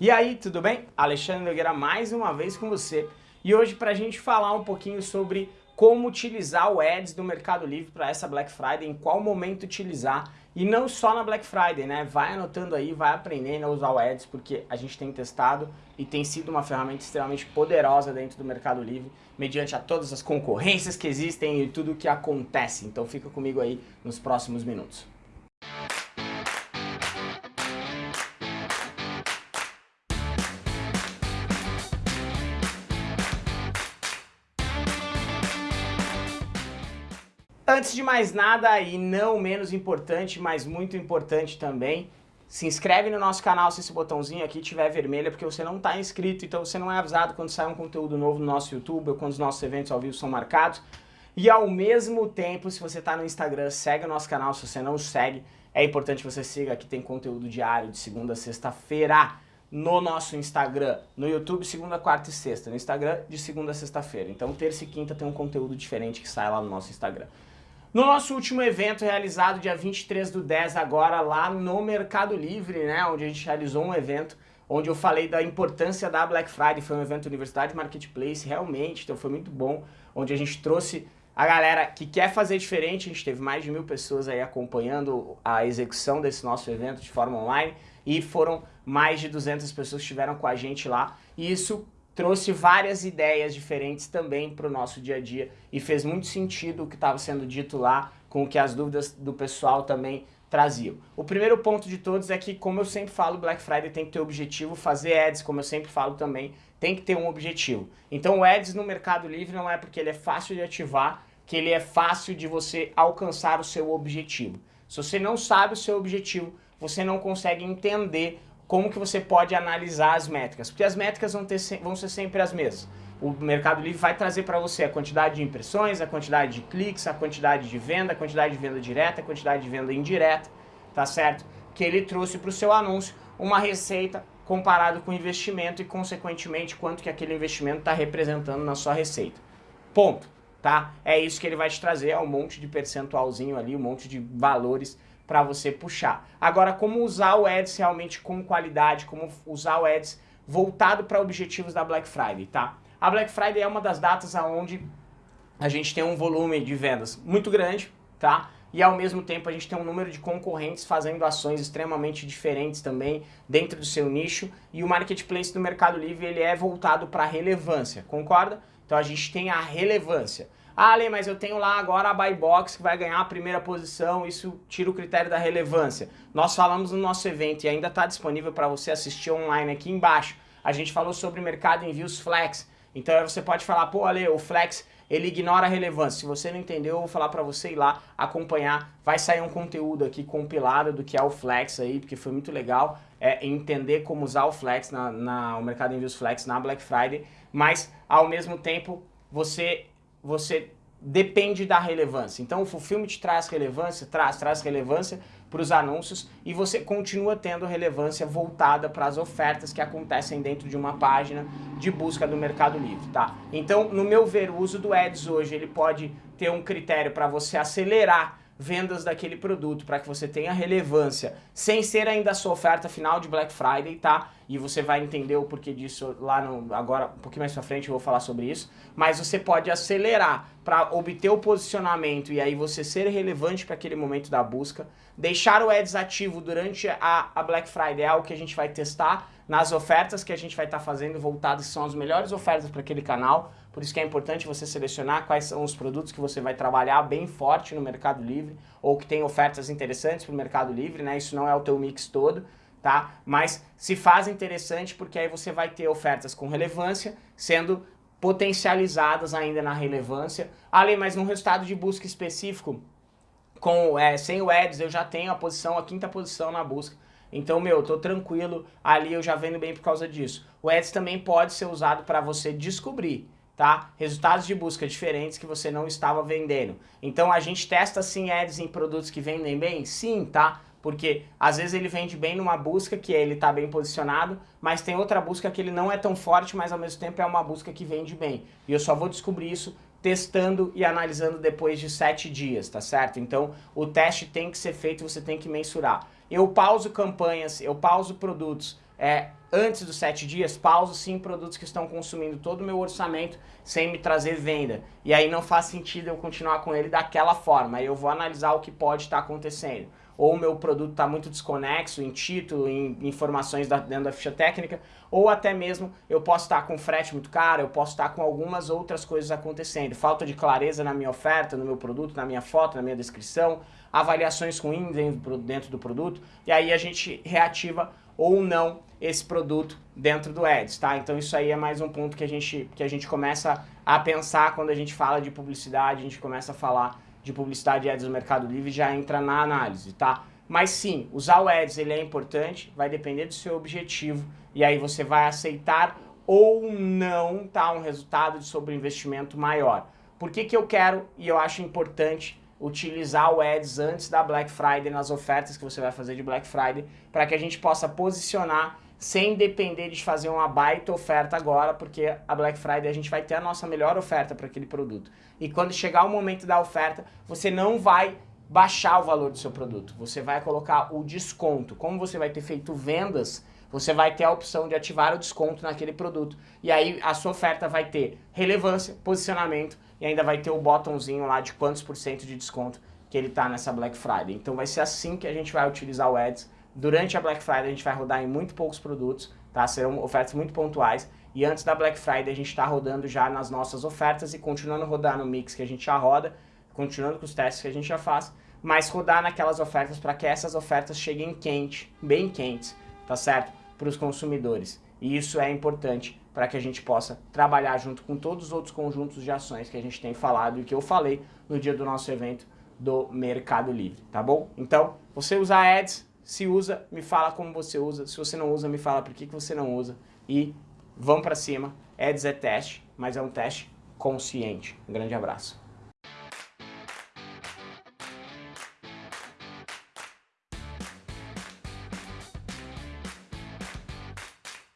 E aí, tudo bem? Alexandre Nogueira mais uma vez com você. E hoje para a gente falar um pouquinho sobre como utilizar o Ads do Mercado Livre para essa Black Friday, em qual momento utilizar. E não só na Black Friday, né? Vai anotando aí, vai aprendendo a usar o Ads, porque a gente tem testado e tem sido uma ferramenta extremamente poderosa dentro do Mercado Livre, mediante a todas as concorrências que existem e tudo o que acontece. Então fica comigo aí nos próximos minutos. Antes de mais nada, e não menos importante, mas muito importante também, se inscreve no nosso canal se esse botãozinho aqui estiver vermelho, porque você não está inscrito, então você não é avisado quando sai um conteúdo novo no nosso YouTube ou quando os nossos eventos ao vivo são marcados. E ao mesmo tempo, se você está no Instagram, segue o nosso canal, se você não segue, é importante que você siga, aqui tem conteúdo diário de segunda a sexta-feira no nosso Instagram, no YouTube segunda, quarta e sexta, no Instagram de segunda a sexta-feira. Então terça e quinta tem um conteúdo diferente que sai lá no nosso Instagram. No nosso último evento realizado dia 23 do 10 agora lá no Mercado Livre, né, onde a gente realizou um evento onde eu falei da importância da Black Friday, foi um evento Universidade Marketplace, realmente, então foi muito bom, onde a gente trouxe a galera que quer fazer diferente, a gente teve mais de mil pessoas aí acompanhando a execução desse nosso evento de forma online e foram mais de 200 pessoas que estiveram com a gente lá. E isso trouxe várias ideias diferentes também para o nosso dia a dia e fez muito sentido o que estava sendo dito lá com o que as dúvidas do pessoal também traziam. O primeiro ponto de todos é que, como eu sempre falo, Black Friday tem que ter objetivo, fazer ads, como eu sempre falo também, tem que ter um objetivo. Então o ads no Mercado Livre não é porque ele é fácil de ativar, que ele é fácil de você alcançar o seu objetivo. Se você não sabe o seu objetivo, você não consegue entender como que você pode analisar as métricas, porque as métricas vão, ter, vão ser sempre as mesmas. O Mercado Livre vai trazer para você a quantidade de impressões, a quantidade de cliques, a quantidade de venda, a quantidade de venda direta, a quantidade de venda indireta, tá certo? Que ele trouxe para o seu anúncio uma receita comparado com o investimento e, consequentemente, quanto que aquele investimento está representando na sua receita. Ponto, tá? É isso que ele vai te trazer, é um monte de percentualzinho ali, um monte de valores para você puxar. Agora, como usar o Ads realmente com qualidade, como usar o Ads voltado para objetivos da Black Friday, tá? A Black Friday é uma das datas onde a gente tem um volume de vendas muito grande, tá? E ao mesmo tempo a gente tem um número de concorrentes fazendo ações extremamente diferentes também dentro do seu nicho e o marketplace do Mercado Livre ele é voltado para relevância, concorda? Então a gente tem a relevância. Ah, Ale, mas eu tenho lá agora a buy box que vai ganhar a primeira posição, isso tira o critério da relevância. Nós falamos no nosso evento e ainda está disponível para você assistir online aqui embaixo. A gente falou sobre mercado envios flex. Então você pode falar, pô, Ale, o flex ele ignora a relevância. Se você não entendeu, eu vou falar para você ir lá acompanhar. Vai sair um conteúdo aqui compilado do que é o Flex aí, porque foi muito legal é, entender como usar o Flex, na, na, o mercado envios Flex na Black Friday, mas ao mesmo tempo você você depende da relevância. Então o Fulfillment traz relevância, traz, traz relevância para os anúncios e você continua tendo relevância voltada para as ofertas que acontecem dentro de uma página de busca do Mercado Livre, tá? Então, no meu ver, o uso do Ads hoje, ele pode ter um critério para você acelerar vendas daquele produto para que você tenha relevância, sem ser ainda a sua oferta final de Black Friday, tá? E você vai entender o porquê disso lá no, agora, um pouquinho mais pra frente eu vou falar sobre isso, mas você pode acelerar para obter o posicionamento e aí você ser relevante para aquele momento da busca, deixar o Ads ativo durante a, a Black Friday é algo que a gente vai testar nas ofertas que a gente vai estar tá fazendo voltadas, são as melhores ofertas para aquele canal, por isso que é importante você selecionar quais são os produtos que você vai trabalhar bem forte no Mercado Livre ou que tem ofertas interessantes para o Mercado Livre, né? Isso não é o teu mix todo, tá? Mas se faz interessante porque aí você vai ter ofertas com relevância sendo potencializadas ainda na relevância. Ali, mas num resultado de busca específico, com, é, sem o Ads, eu já tenho a posição, a quinta posição na busca. Então, meu, eu tô tranquilo, ali eu já vendo bem por causa disso. O Ads também pode ser usado para você descobrir tá? Resultados de busca diferentes que você não estava vendendo. Então a gente testa sim ads em produtos que vendem bem? Sim, tá? Porque às vezes ele vende bem numa busca que ele está bem posicionado, mas tem outra busca que ele não é tão forte, mas ao mesmo tempo é uma busca que vende bem. E eu só vou descobrir isso testando e analisando depois de sete dias, tá certo? Então o teste tem que ser feito, você tem que mensurar. Eu pauso campanhas, eu pauso produtos é, antes dos sete dias, pauso sim produtos que estão consumindo todo o meu orçamento sem me trazer venda. E aí não faz sentido eu continuar com ele daquela forma. Aí eu vou analisar o que pode estar acontecendo ou o meu produto está muito desconexo em título, em informações da, dentro da ficha técnica, ou até mesmo eu posso estar com frete muito caro, eu posso estar com algumas outras coisas acontecendo. Falta de clareza na minha oferta, no meu produto, na minha foto, na minha descrição, avaliações ruins dentro do produto, e aí a gente reativa ou não esse produto dentro do Ads, tá? Então isso aí é mais um ponto que a gente, que a gente começa a pensar quando a gente fala de publicidade, a gente começa a falar de publicidade e ads no Mercado Livre já entra na análise, tá? Mas sim, usar o ads ele é importante, vai depender do seu objetivo e aí você vai aceitar ou não tá, um resultado de sobreinvestimento maior. Por que, que eu quero e eu acho importante utilizar o Ads antes da Black Friday nas ofertas que você vai fazer de Black Friday para que a gente possa posicionar sem depender de fazer uma baita oferta agora, porque a Black Friday a gente vai ter a nossa melhor oferta para aquele produto. E quando chegar o momento da oferta, você não vai baixar o valor do seu produto, você vai colocar o desconto. Como você vai ter feito vendas, você vai ter a opção de ativar o desconto naquele produto. E aí a sua oferta vai ter relevância, posicionamento e ainda vai ter o botãozinho lá de quantos por cento de desconto que ele está nessa Black Friday. Então vai ser assim que a gente vai utilizar o Ads Durante a Black Friday a gente vai rodar em muito poucos produtos, tá? Serão ofertas muito pontuais. E antes da Black Friday a gente está rodando já nas nossas ofertas e continuando a rodar no mix que a gente já roda, continuando com os testes que a gente já faz, mas rodar naquelas ofertas para que essas ofertas cheguem quente, bem quentes, tá certo? Para os consumidores. E isso é importante para que a gente possa trabalhar junto com todos os outros conjuntos de ações que a gente tem falado e que eu falei no dia do nosso evento do Mercado Livre, tá bom? Então, você usar ads, se usa, me fala como você usa. Se você não usa, me fala por que, que você não usa. E vamos para cima. É teste, mas é um teste consciente. Um grande abraço.